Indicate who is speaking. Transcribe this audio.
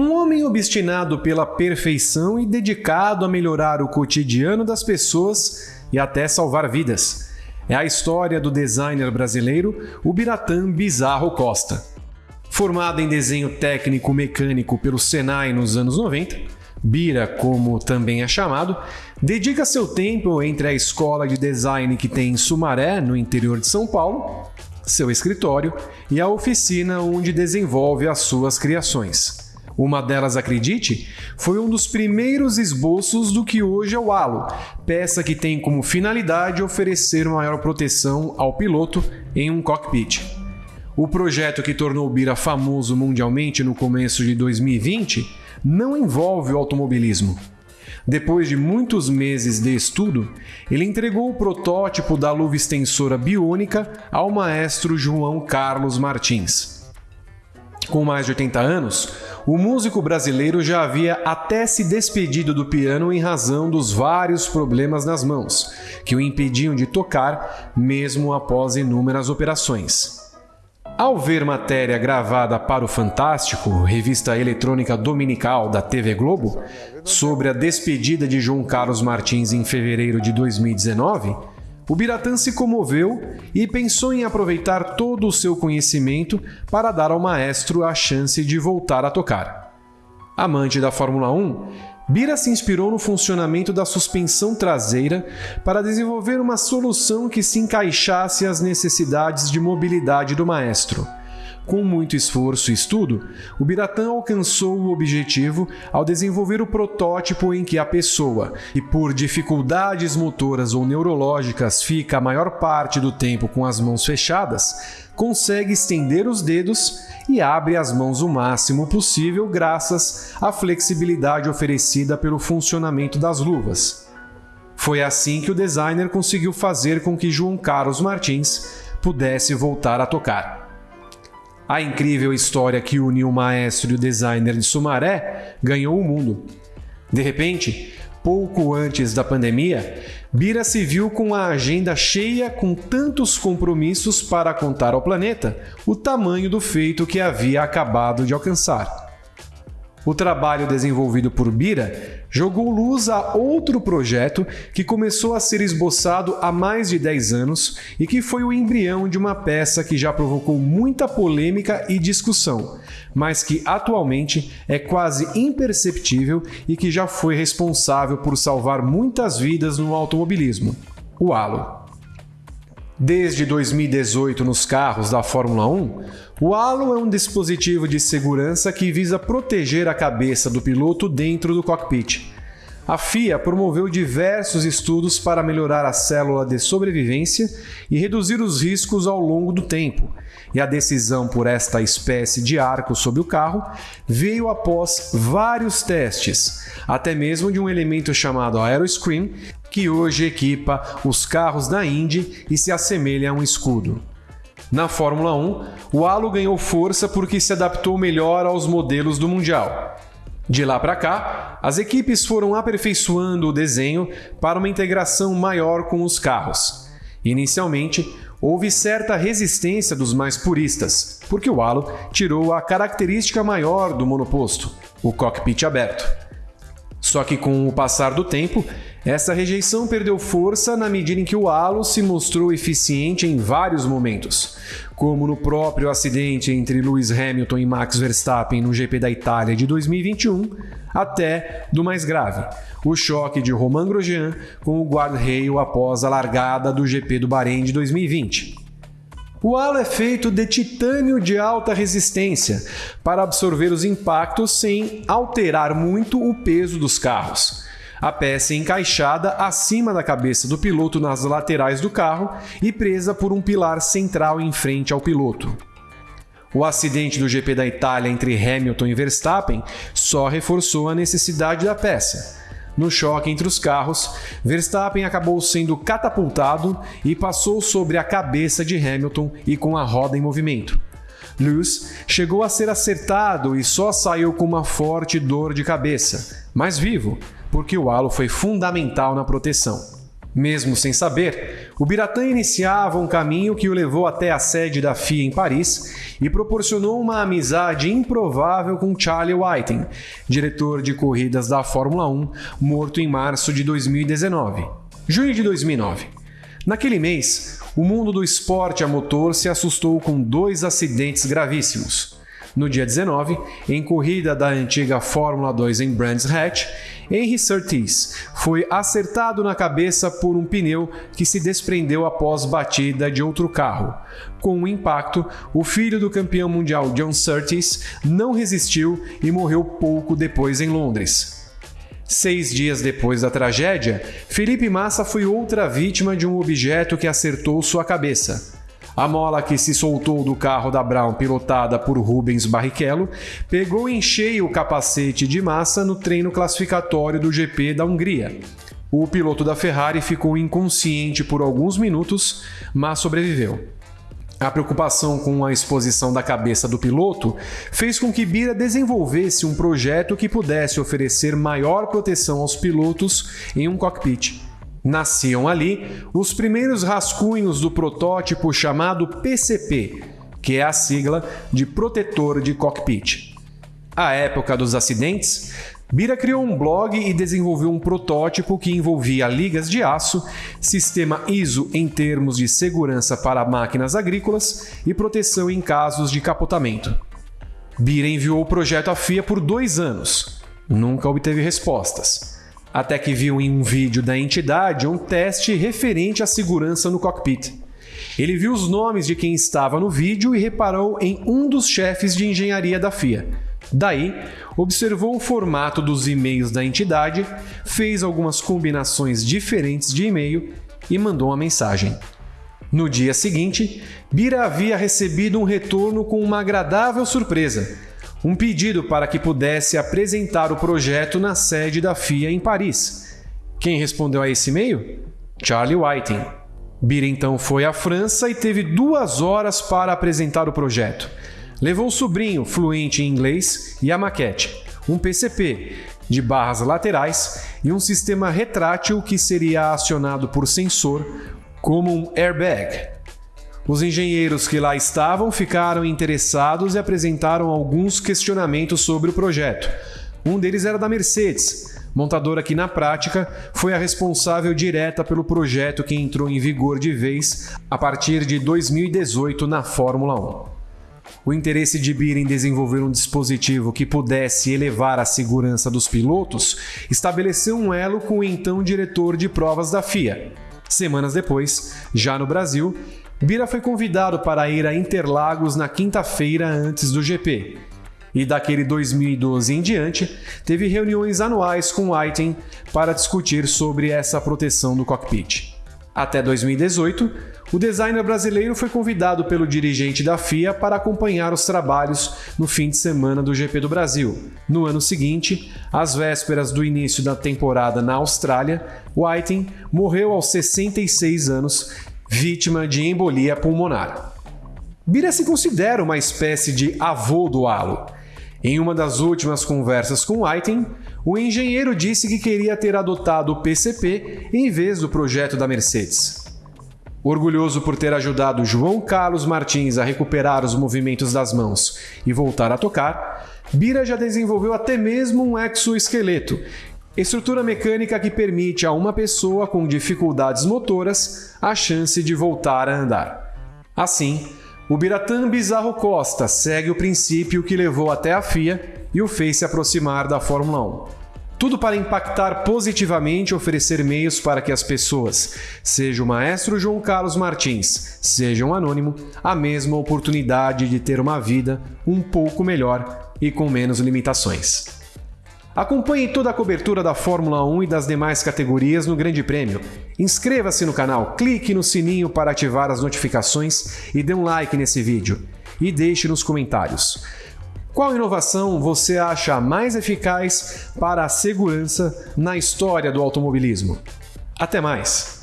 Speaker 1: Um homem obstinado pela perfeição e dedicado a melhorar o cotidiano das pessoas e até salvar vidas. É a história do designer brasileiro Ubiratan Bizarro Costa. Formado em desenho técnico mecânico pelo Senai nos anos 90, Bira, como também é chamado, dedica seu tempo entre a escola de design que tem em Sumaré, no interior de São Paulo, seu escritório e a oficina onde desenvolve as suas criações. Uma delas, acredite, foi um dos primeiros esboços do que hoje é o Halo, peça que tem como finalidade oferecer maior proteção ao piloto em um cockpit. O projeto que tornou o Bira famoso mundialmente no começo de 2020 não envolve o automobilismo. Depois de muitos meses de estudo, ele entregou o protótipo da luva extensora biônica ao maestro João Carlos Martins. Com mais de 80 anos, o músico brasileiro já havia até se despedido do piano em razão dos vários problemas nas mãos, que o impediam de tocar mesmo após inúmeras operações. Ao ver matéria gravada para o Fantástico, revista eletrônica dominical da TV Globo, sobre a despedida de João Carlos Martins em fevereiro de 2019, o Biratã se comoveu e pensou em aproveitar todo o seu conhecimento para dar ao maestro a chance de voltar a tocar. Amante da Fórmula 1, Bira se inspirou no funcionamento da suspensão traseira para desenvolver uma solução que se encaixasse às necessidades de mobilidade do maestro. Com muito esforço e estudo, o Biratã alcançou o objetivo ao desenvolver o protótipo em que a pessoa, e por dificuldades motoras ou neurológicas fica a maior parte do tempo com as mãos fechadas, consegue estender os dedos e abre as mãos o máximo possível graças à flexibilidade oferecida pelo funcionamento das luvas. Foi assim que o designer conseguiu fazer com que João Carlos Martins pudesse voltar a tocar. A incrível história que uniu o maestro e o designer de Sumaré ganhou o mundo. De repente, pouco antes da pandemia, Bira se viu com a agenda cheia com tantos compromissos para contar ao planeta o tamanho do feito que havia acabado de alcançar. O trabalho desenvolvido por Bira jogou luz a outro projeto que começou a ser esboçado há mais de 10 anos e que foi o embrião de uma peça que já provocou muita polêmica e discussão, mas que atualmente é quase imperceptível e que já foi responsável por salvar muitas vidas no automobilismo: o halo. Desde 2018 nos carros da Fórmula 1, o halo é um dispositivo de segurança que visa proteger a cabeça do piloto dentro do cockpit. A FIA promoveu diversos estudos para melhorar a célula de sobrevivência e reduzir os riscos ao longo do tempo, e a decisão por esta espécie de arco sobre o carro veio após vários testes, até mesmo de um elemento chamado Aeroscreen, que hoje equipa os carros da Indy e se assemelha a um escudo. Na Fórmula 1, o halo ganhou força porque se adaptou melhor aos modelos do Mundial. De lá para cá, as equipes foram aperfeiçoando o desenho para uma integração maior com os carros. Inicialmente, houve certa resistência dos mais puristas, porque o halo tirou a característica maior do monoposto, o cockpit aberto. Só que com o passar do tempo, essa rejeição perdeu força na medida em que o halo se mostrou eficiente em vários momentos, como no próprio acidente entre Lewis Hamilton e Max Verstappen no GP da Itália de 2021, até do mais grave, o choque de Romain Grosjean com o guarda-reio após a largada do GP do Bahrein de 2020. O halo é feito de titânio de alta resistência para absorver os impactos sem alterar muito o peso dos carros. A peça é encaixada acima da cabeça do piloto nas laterais do carro e presa por um pilar central em frente ao piloto. O acidente do GP da Itália entre Hamilton e Verstappen só reforçou a necessidade da peça. No choque entre os carros, Verstappen acabou sendo catapultado e passou sobre a cabeça de Hamilton e com a roda em movimento. Lewis chegou a ser acertado e só saiu com uma forte dor de cabeça, mas vivo, porque o halo foi fundamental na proteção. Mesmo sem saber, o Biratã iniciava um caminho que o levou até a sede da FIA em Paris e proporcionou uma amizade improvável com Charlie Whiting, diretor de corridas da Fórmula 1, morto em março de 2019. Junho de 2009. Naquele mês, o mundo do esporte a motor se assustou com dois acidentes gravíssimos. No dia 19, em corrida da antiga Fórmula 2 em Brands Hatch, Henry Surtees foi acertado na cabeça por um pneu que se desprendeu após batida de outro carro. Com o impacto, o filho do campeão mundial John Surtees não resistiu e morreu pouco depois em Londres. Seis dias depois da tragédia, Felipe Massa foi outra vítima de um objeto que acertou sua cabeça. A mola que se soltou do carro da Brown, pilotada por Rubens Barrichello, pegou em cheio o capacete de massa no treino classificatório do GP da Hungria. O piloto da Ferrari ficou inconsciente por alguns minutos, mas sobreviveu. A preocupação com a exposição da cabeça do piloto fez com que Bira desenvolvesse um projeto que pudesse oferecer maior proteção aos pilotos em um cockpit. Nasciam ali os primeiros rascunhos do protótipo chamado PCP, que é a sigla de Protetor de Cockpit. À época dos acidentes, Bira criou um blog e desenvolveu um protótipo que envolvia ligas de aço, sistema ISO em termos de segurança para máquinas agrícolas e proteção em casos de capotamento. Bira enviou o projeto à FIA por dois anos. Nunca obteve respostas até que viu em um vídeo da entidade um teste referente à segurança no cockpit. Ele viu os nomes de quem estava no vídeo e reparou em um dos chefes de engenharia da FIA. Daí, observou o formato dos e-mails da entidade, fez algumas combinações diferentes de e-mail e mandou uma mensagem. No dia seguinte, Bira havia recebido um retorno com uma agradável surpresa um pedido para que pudesse apresentar o projeto na sede da FIA em Paris. Quem respondeu a esse e-mail? Charlie Whiting. Bira então foi à França e teve duas horas para apresentar o projeto. Levou o sobrinho, fluente em inglês, e a maquete, um PCP de barras laterais e um sistema retrátil que seria acionado por sensor como um airbag. Os engenheiros que lá estavam ficaram interessados e apresentaram alguns questionamentos sobre o projeto. Um deles era da Mercedes, montadora que, na prática, foi a responsável direta pelo projeto que entrou em vigor de vez a partir de 2018 na Fórmula 1. O interesse de BIR em desenvolver um dispositivo que pudesse elevar a segurança dos pilotos estabeleceu um elo com o então diretor de provas da FIA. Semanas depois, já no Brasil, Bira foi convidado para ir a Interlagos na quinta-feira antes do GP. E daquele 2012 em diante, teve reuniões anuais com Whiting para discutir sobre essa proteção do cockpit. Até 2018, o designer brasileiro foi convidado pelo dirigente da FIA para acompanhar os trabalhos no fim de semana do GP do Brasil. No ano seguinte, às vésperas do início da temporada na Austrália, Whiting morreu aos 66 anos vítima de embolia pulmonar. Bira se considera uma espécie de avô do halo. Em uma das últimas conversas com Whiting, o engenheiro disse que queria ter adotado o PCP em vez do projeto da Mercedes. Orgulhoso por ter ajudado João Carlos Martins a recuperar os movimentos das mãos e voltar a tocar, Bira já desenvolveu até mesmo um exoesqueleto Estrutura mecânica que permite a uma pessoa com dificuldades motoras a chance de voltar a andar. Assim, o Biratã Bizarro Costa segue o princípio que levou até a FIA e o fez se aproximar da Fórmula 1. Tudo para impactar positivamente e oferecer meios para que as pessoas, seja o maestro João Carlos Martins, seja um anônimo, a mesma oportunidade de ter uma vida um pouco melhor e com menos limitações. Acompanhe toda a cobertura da Fórmula 1 e das demais categorias no Grande Prêmio. Inscreva-se no canal, clique no sininho para ativar as notificações e dê um like nesse vídeo. E deixe nos comentários. Qual inovação você acha mais eficaz para a segurança na história do automobilismo? Até mais!